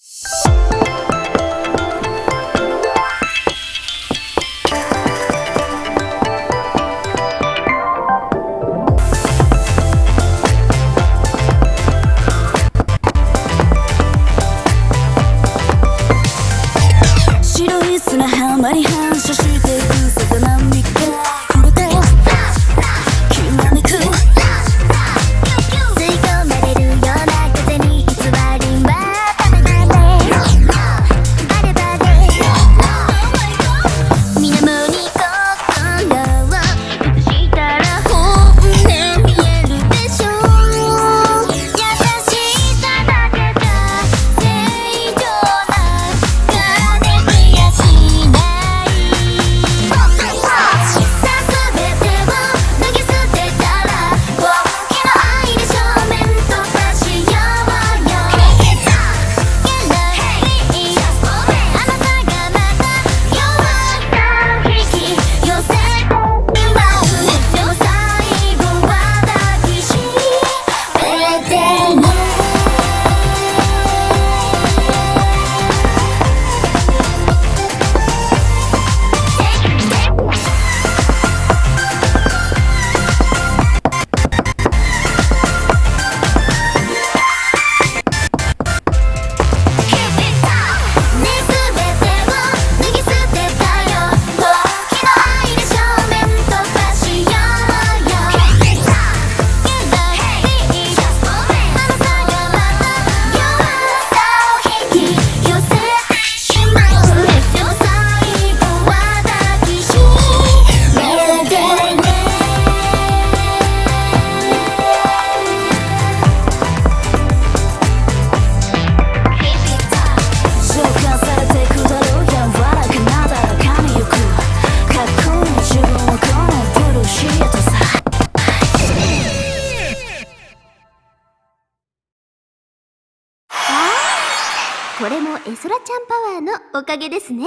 白い砂浜これもエソラちゃんパワーのおかげですね。